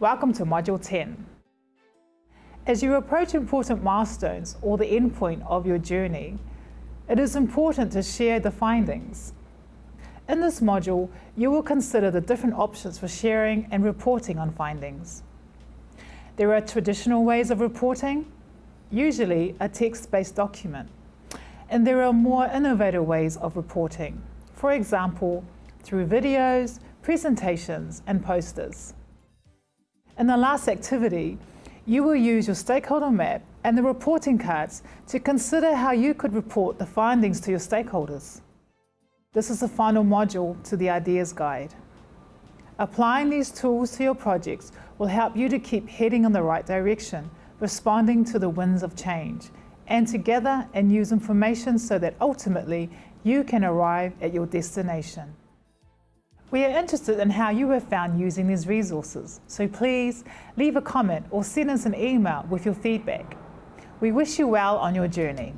Welcome to Module 10. As you approach important milestones or the endpoint of your journey, it is important to share the findings. In this module, you will consider the different options for sharing and reporting on findings. There are traditional ways of reporting, usually a text-based document, and there are more innovative ways of reporting, for example, through videos, presentations, and posters. In the last activity, you will use your stakeholder map and the reporting cards to consider how you could report the findings to your stakeholders. This is the final module to the Ideas Guide. Applying these tools to your projects will help you to keep heading in the right direction, responding to the winds of change, and to gather and use information so that ultimately you can arrive at your destination. We are interested in how you have found using these resources, so please leave a comment or send us an email with your feedback. We wish you well on your journey.